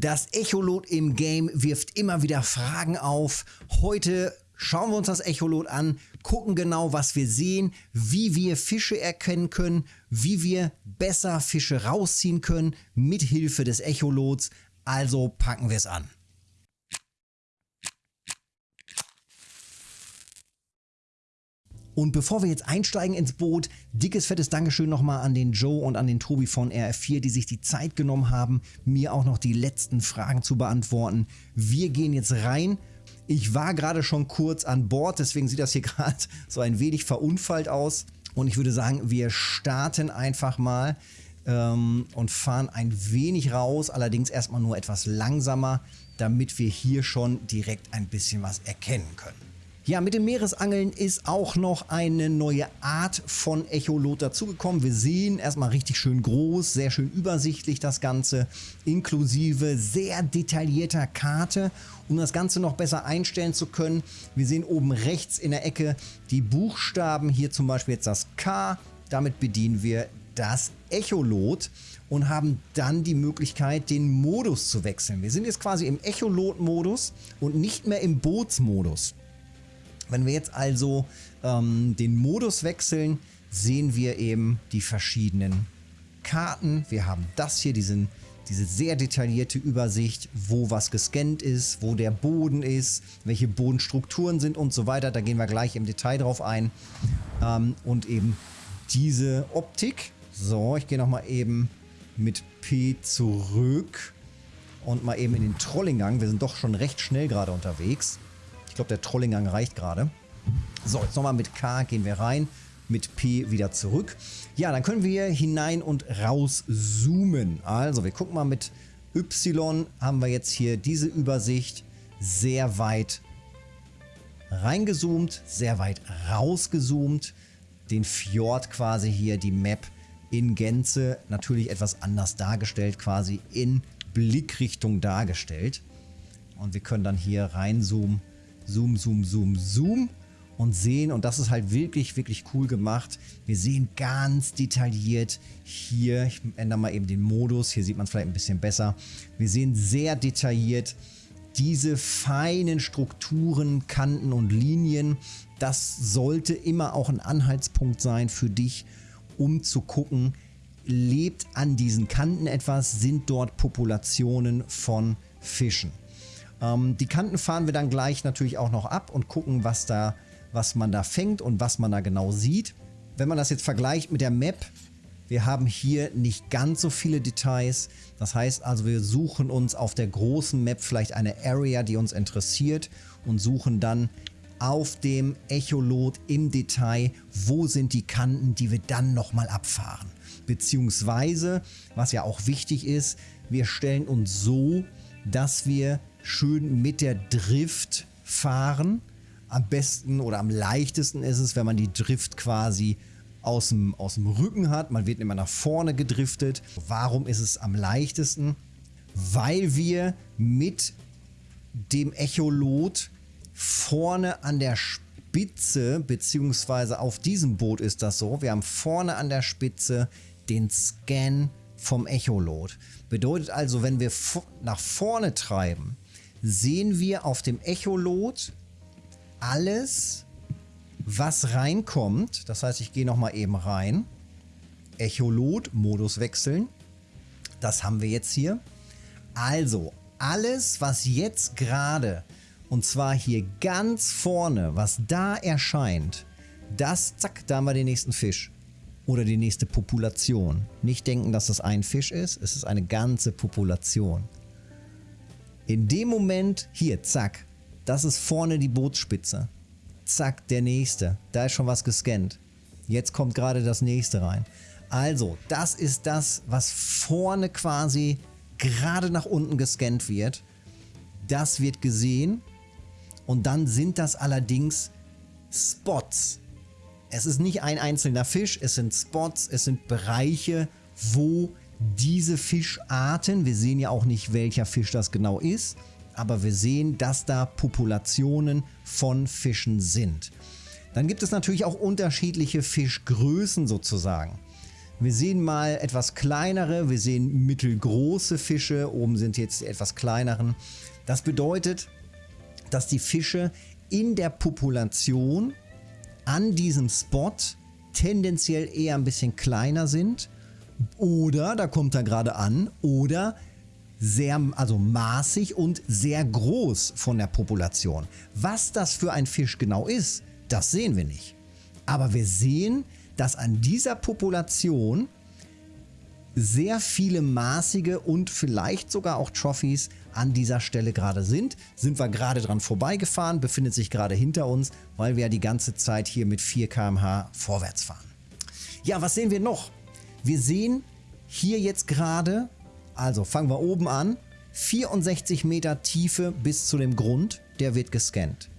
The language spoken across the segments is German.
Das Echolot im Game wirft immer wieder Fragen auf. Heute schauen wir uns das Echolot an, gucken genau, was wir sehen, wie wir Fische erkennen können, wie wir besser Fische rausziehen können mit Hilfe des Echolots. Also packen wir es an. Und bevor wir jetzt einsteigen ins Boot, dickes, fettes Dankeschön nochmal an den Joe und an den Tobi von RF4, die sich die Zeit genommen haben, mir auch noch die letzten Fragen zu beantworten. Wir gehen jetzt rein. Ich war gerade schon kurz an Bord, deswegen sieht das hier gerade so ein wenig verunfallt aus. Und ich würde sagen, wir starten einfach mal ähm, und fahren ein wenig raus, allerdings erstmal nur etwas langsamer, damit wir hier schon direkt ein bisschen was erkennen können. Ja, mit dem Meeresangeln ist auch noch eine neue Art von Echolot dazugekommen. Wir sehen erstmal richtig schön groß, sehr schön übersichtlich das Ganze, inklusive sehr detaillierter Karte. Um das Ganze noch besser einstellen zu können, wir sehen oben rechts in der Ecke die Buchstaben, hier zum Beispiel jetzt das K. Damit bedienen wir das Echolot und haben dann die Möglichkeit, den Modus zu wechseln. Wir sind jetzt quasi im Echolot-Modus und nicht mehr im Bootsmodus. Wenn wir jetzt also ähm, den Modus wechseln, sehen wir eben die verschiedenen Karten. Wir haben das hier, diesen, diese sehr detaillierte Übersicht, wo was gescannt ist, wo der Boden ist, welche Bodenstrukturen sind und so weiter. Da gehen wir gleich im Detail drauf ein. Ähm, und eben diese Optik. So, ich gehe nochmal eben mit P zurück und mal eben in den Trollinggang. Wir sind doch schon recht schnell gerade unterwegs glaube, der Trollinggang reicht gerade. So, jetzt nochmal mit K gehen wir rein, mit P wieder zurück. Ja, dann können wir hinein und raus zoomen. Also, wir gucken mal mit Y, haben wir jetzt hier diese Übersicht sehr weit reingezoomt, sehr weit rausgezoomt. Den Fjord quasi hier, die Map in Gänze, natürlich etwas anders dargestellt, quasi in Blickrichtung dargestellt. Und wir können dann hier reinzoomen Zoom, Zoom, Zoom, Zoom und sehen, und das ist halt wirklich, wirklich cool gemacht, wir sehen ganz detailliert hier, ich ändere mal eben den Modus, hier sieht man es vielleicht ein bisschen besser, wir sehen sehr detailliert diese feinen Strukturen, Kanten und Linien, das sollte immer auch ein Anhaltspunkt sein für dich, um zu gucken, lebt an diesen Kanten etwas, sind dort Populationen von Fischen. Ähm, die Kanten fahren wir dann gleich natürlich auch noch ab und gucken, was, da, was man da fängt und was man da genau sieht. Wenn man das jetzt vergleicht mit der Map, wir haben hier nicht ganz so viele Details. Das heißt also, wir suchen uns auf der großen Map vielleicht eine Area, die uns interessiert und suchen dann auf dem Echolot im Detail, wo sind die Kanten, die wir dann nochmal abfahren. Beziehungsweise, was ja auch wichtig ist, wir stellen uns so, dass wir schön mit der Drift fahren. Am besten oder am leichtesten ist es, wenn man die Drift quasi aus dem, aus dem Rücken hat. Man wird immer nach vorne gedriftet. Warum ist es am leichtesten? Weil wir mit dem Echolot vorne an der Spitze, beziehungsweise auf diesem Boot ist das so, wir haben vorne an der Spitze den Scan vom Echolot. Bedeutet also, wenn wir nach vorne treiben, sehen wir auf dem Echolot alles, was reinkommt. Das heißt, ich gehe nochmal eben rein. Echolot, Modus wechseln. Das haben wir jetzt hier. Also, alles, was jetzt gerade, und zwar hier ganz vorne, was da erscheint, das, zack, da haben wir den nächsten Fisch. Oder die nächste Population. Nicht denken, dass das ein Fisch ist, es ist eine ganze Population. In dem Moment, hier, zack, das ist vorne die Bootsspitze. Zack, der nächste. Da ist schon was gescannt. Jetzt kommt gerade das nächste rein. Also, das ist das, was vorne quasi gerade nach unten gescannt wird. Das wird gesehen. Und dann sind das allerdings Spots. Es ist nicht ein einzelner Fisch, es sind Spots, es sind Bereiche, wo diese Fischarten, wir sehen ja auch nicht, welcher Fisch das genau ist, aber wir sehen, dass da Populationen von Fischen sind. Dann gibt es natürlich auch unterschiedliche Fischgrößen sozusagen. Wir sehen mal etwas kleinere, wir sehen mittelgroße Fische, oben sind jetzt die etwas kleineren. Das bedeutet, dass die Fische in der Population an diesem Spot tendenziell eher ein bisschen kleiner sind oder, da kommt er gerade an, oder sehr, also maßig und sehr groß von der Population. Was das für ein Fisch genau ist, das sehen wir nicht. Aber wir sehen, dass an dieser Population sehr viele maßige und vielleicht sogar auch Trophies an dieser Stelle gerade sind. Sind wir gerade dran vorbeigefahren, befindet sich gerade hinter uns, weil wir ja die ganze Zeit hier mit 4 km/h vorwärts fahren. Ja, was sehen wir noch? Wir sehen hier jetzt gerade, also fangen wir oben an, 64 Meter Tiefe bis zu dem Grund, der wird gescannt.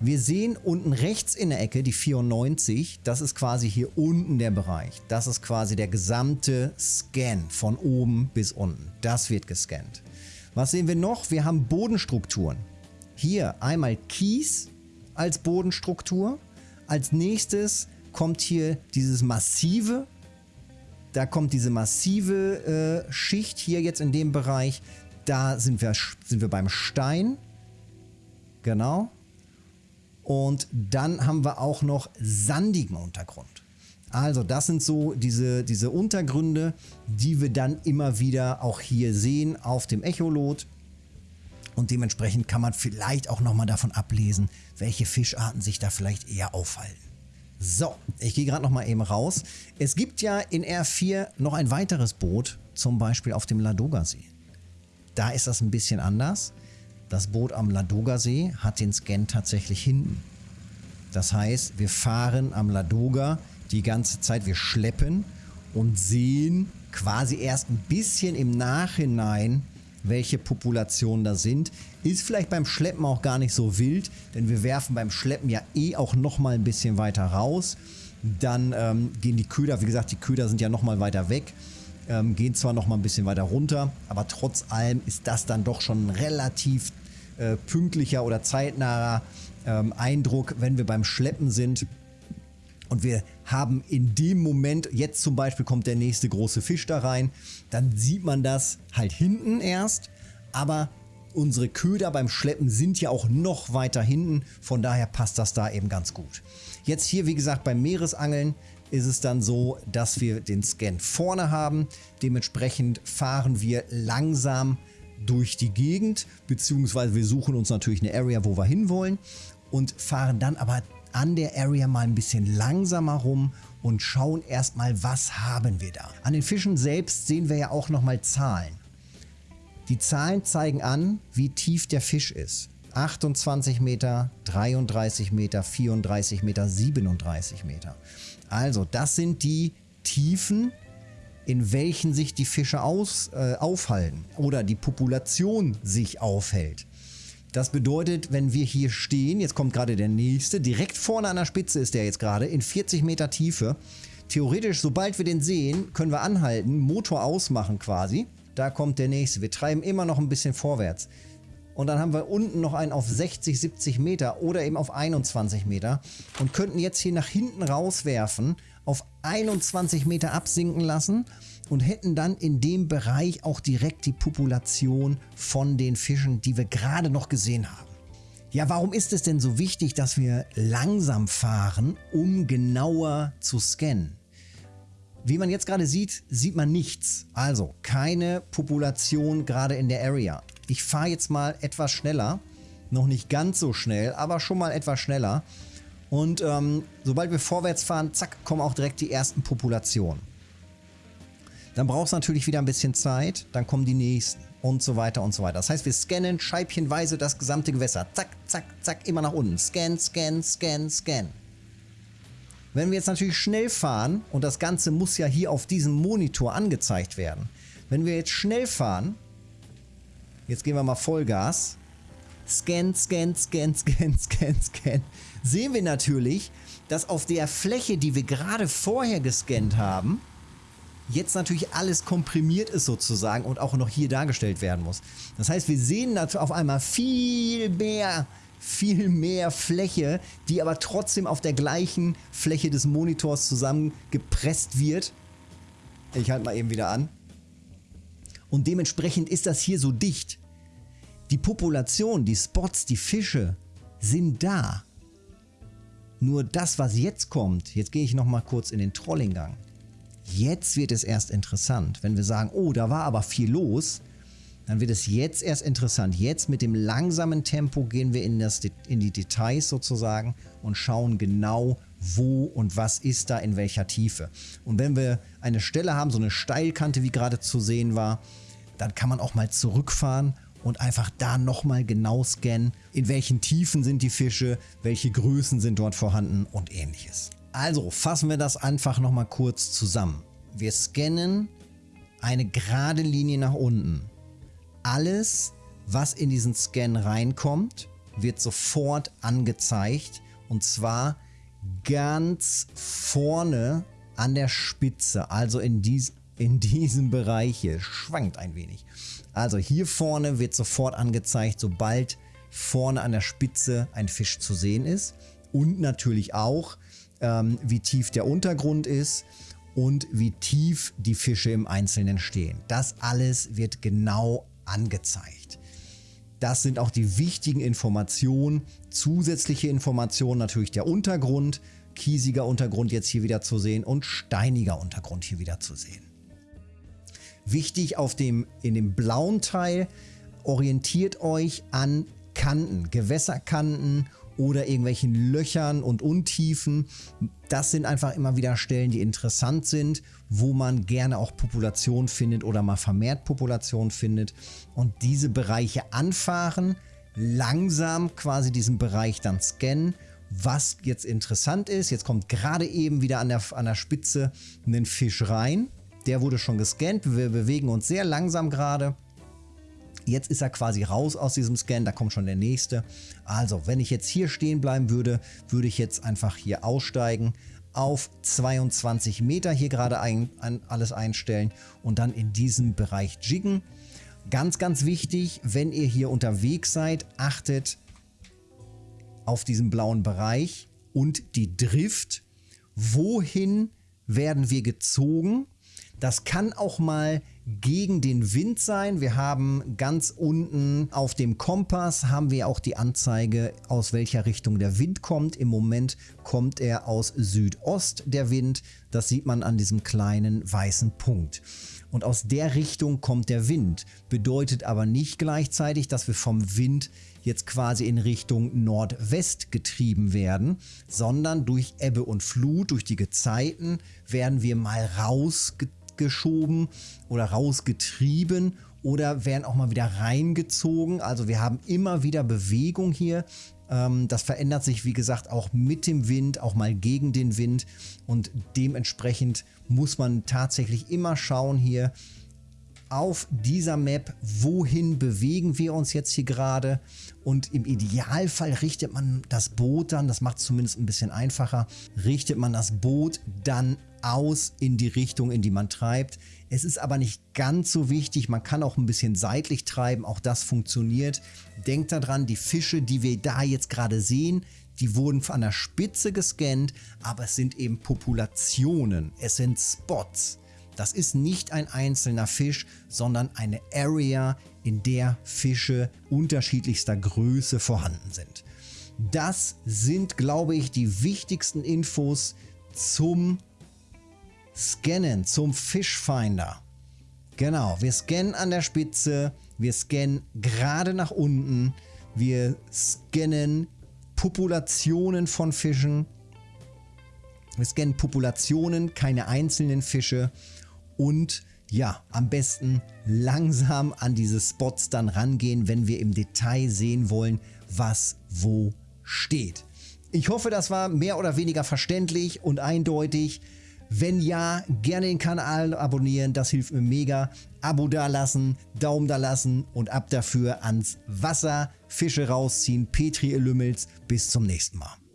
Wir sehen unten rechts in der Ecke die 94, das ist quasi hier unten der Bereich. Das ist quasi der gesamte Scan von oben bis unten. Das wird gescannt. Was sehen wir noch? Wir haben Bodenstrukturen. Hier einmal Kies als Bodenstruktur. Als nächstes kommt hier dieses massive, da kommt diese massive äh, Schicht hier jetzt in dem Bereich. Da sind wir, sind wir beim Stein. Genau. Und dann haben wir auch noch sandigen Untergrund. Also das sind so diese, diese Untergründe, die wir dann immer wieder auch hier sehen auf dem Echolot. Und dementsprechend kann man vielleicht auch nochmal davon ablesen, welche Fischarten sich da vielleicht eher aufhalten. So, ich gehe gerade nochmal eben raus. Es gibt ja in R4 noch ein weiteres Boot, zum Beispiel auf dem Ladoga-See. Da ist das ein bisschen anders. Das Boot am Ladoga-See hat den Scan tatsächlich hinten. Das heißt, wir fahren am Ladoga die ganze Zeit, wir schleppen und sehen quasi erst ein bisschen im Nachhinein, welche Populationen da sind. Ist vielleicht beim Schleppen auch gar nicht so wild, denn wir werfen beim Schleppen ja eh auch nochmal ein bisschen weiter raus. Dann ähm, gehen die Köder, wie gesagt, die Köder sind ja nochmal weiter weg, ähm, gehen zwar nochmal ein bisschen weiter runter, aber trotz allem ist das dann doch schon relativ äh, pünktlicher oder zeitnaher ähm, Eindruck, wenn wir beim Schleppen sind. Und wir haben in dem Moment, jetzt zum Beispiel kommt der nächste große Fisch da rein, dann sieht man das halt hinten erst, aber unsere Köder beim Schleppen sind ja auch noch weiter hinten, von daher passt das da eben ganz gut. Jetzt hier, wie gesagt, beim Meeresangeln ist es dann so, dass wir den Scan vorne haben. Dementsprechend fahren wir langsam durch die Gegend, beziehungsweise wir suchen uns natürlich eine Area, wo wir hinwollen und fahren dann aber an der Area mal ein bisschen langsamer rum und schauen erstmal, was haben wir da. An den Fischen selbst sehen wir ja auch nochmal Zahlen. Die Zahlen zeigen an, wie tief der Fisch ist. 28 Meter, 33 Meter, 34 Meter, 37 Meter. Also das sind die Tiefen, in welchen sich die Fische aus, äh, aufhalten oder die Population sich aufhält. Das bedeutet, wenn wir hier stehen, jetzt kommt gerade der nächste, direkt vorne an der Spitze ist der jetzt gerade, in 40 Meter Tiefe. Theoretisch, sobald wir den sehen, können wir anhalten, Motor ausmachen quasi. Da kommt der nächste. Wir treiben immer noch ein bisschen vorwärts. Und dann haben wir unten noch einen auf 60, 70 Meter oder eben auf 21 Meter und könnten jetzt hier nach hinten rauswerfen auf 21 Meter absinken lassen und hätten dann in dem Bereich auch direkt die Population von den Fischen, die wir gerade noch gesehen haben. Ja, warum ist es denn so wichtig, dass wir langsam fahren, um genauer zu scannen? Wie man jetzt gerade sieht, sieht man nichts. Also keine Population gerade in der Area. Ich fahre jetzt mal etwas schneller. Noch nicht ganz so schnell, aber schon mal etwas schneller. Und ähm, sobald wir vorwärts fahren, zack, kommen auch direkt die ersten Populationen. Dann braucht es natürlich wieder ein bisschen Zeit, dann kommen die nächsten und so weiter und so weiter. Das heißt, wir scannen scheibchenweise das gesamte Gewässer. Zack, zack, zack, immer nach unten. Scan, scan, scan, scan. Wenn wir jetzt natürlich schnell fahren, und das Ganze muss ja hier auf diesem Monitor angezeigt werden. Wenn wir jetzt schnell fahren, jetzt gehen wir mal Vollgas, Scan, Scan, Scan, Scan, Scan, Scan. Sehen wir natürlich, dass auf der Fläche, die wir gerade vorher gescannt haben, jetzt natürlich alles komprimiert ist sozusagen und auch noch hier dargestellt werden muss. Das heißt, wir sehen auf einmal viel mehr, viel mehr Fläche, die aber trotzdem auf der gleichen Fläche des Monitors zusammengepresst wird Ich halte mal eben wieder an. Und dementsprechend ist das hier so dicht. Die Population, die Spots, die Fische sind da. Nur das, was jetzt kommt, jetzt gehe ich nochmal kurz in den Trollinggang. Jetzt wird es erst interessant. Wenn wir sagen, oh, da war aber viel los, dann wird es jetzt erst interessant. Jetzt mit dem langsamen Tempo gehen wir in, das, in die Details sozusagen und schauen genau, wo und was ist da in welcher Tiefe. Und wenn wir eine Stelle haben, so eine Steilkante, wie gerade zu sehen war, dann kann man auch mal zurückfahren und einfach da nochmal genau scannen, in welchen Tiefen sind die Fische, welche Größen sind dort vorhanden und ähnliches. Also fassen wir das einfach nochmal kurz zusammen. Wir scannen eine gerade Linie nach unten alles, was in diesen Scan reinkommt, wird sofort angezeigt. Und zwar ganz vorne an der Spitze, also in, dies, in diesem Bereich hier. Schwankt ein wenig. Also hier vorne wird sofort angezeigt, sobald vorne an der Spitze ein Fisch zu sehen ist. Und natürlich auch, ähm, wie tief der Untergrund ist und wie tief die Fische im Einzelnen stehen. Das alles wird genau angezeigt. Das sind auch die wichtigen Informationen. Zusätzliche Informationen natürlich der Untergrund, kiesiger Untergrund jetzt hier wieder zu sehen und steiniger Untergrund hier wieder zu sehen. Wichtig auf dem, in dem blauen Teil, orientiert euch an Kanten, Gewässerkanten oder irgendwelchen Löchern und Untiefen. Das sind einfach immer wieder Stellen, die interessant sind, wo man gerne auch Population findet oder mal vermehrt Population findet. Und diese Bereiche anfahren, langsam quasi diesen Bereich dann scannen. Was jetzt interessant ist, jetzt kommt gerade eben wieder an der, an der Spitze ein Fisch rein. Der wurde schon gescannt. Wir bewegen uns sehr langsam gerade. Jetzt ist er quasi raus aus diesem Scan, da kommt schon der nächste. Also, wenn ich jetzt hier stehen bleiben würde, würde ich jetzt einfach hier aussteigen, auf 22 Meter hier gerade ein, ein, alles einstellen und dann in diesem Bereich jiggen. Ganz, ganz wichtig, wenn ihr hier unterwegs seid, achtet auf diesen blauen Bereich und die Drift. Wohin werden wir gezogen? Das kann auch mal gegen den Wind sein. Wir haben ganz unten auf dem Kompass haben wir auch die Anzeige, aus welcher Richtung der Wind kommt. Im Moment kommt er aus Südost, der Wind. Das sieht man an diesem kleinen weißen Punkt. Und aus der Richtung kommt der Wind. Bedeutet aber nicht gleichzeitig, dass wir vom Wind jetzt quasi in Richtung Nordwest getrieben werden, sondern durch Ebbe und Flut, durch die Gezeiten werden wir mal rausgetrieben rausgeschoben oder rausgetrieben oder werden auch mal wieder reingezogen. Also wir haben immer wieder Bewegung hier. Ähm, das verändert sich, wie gesagt, auch mit dem Wind, auch mal gegen den Wind. Und dementsprechend muss man tatsächlich immer schauen hier, auf dieser Map, wohin bewegen wir uns jetzt hier gerade und im Idealfall richtet man das Boot dann, das macht es zumindest ein bisschen einfacher, richtet man das Boot dann aus in die Richtung, in die man treibt. Es ist aber nicht ganz so wichtig, man kann auch ein bisschen seitlich treiben, auch das funktioniert. Denkt daran, die Fische, die wir da jetzt gerade sehen, die wurden an der Spitze gescannt, aber es sind eben Populationen, es sind Spots. Das ist nicht ein einzelner Fisch, sondern eine Area, in der Fische unterschiedlichster Größe vorhanden sind. Das sind, glaube ich, die wichtigsten Infos zum Scannen, zum Fischfinder. Genau, wir scannen an der Spitze, wir scannen gerade nach unten, wir scannen Populationen von Fischen, wir scannen Populationen, keine einzelnen Fische und ja, am besten langsam an diese Spots dann rangehen, wenn wir im Detail sehen wollen, was wo steht. Ich hoffe, das war mehr oder weniger verständlich und eindeutig. Wenn ja, gerne den Kanal abonnieren, das hilft mir mega. Abo da lassen, Daumen da lassen und ab dafür ans Wasser, Fische rausziehen, Petri Lümmels. Bis zum nächsten Mal.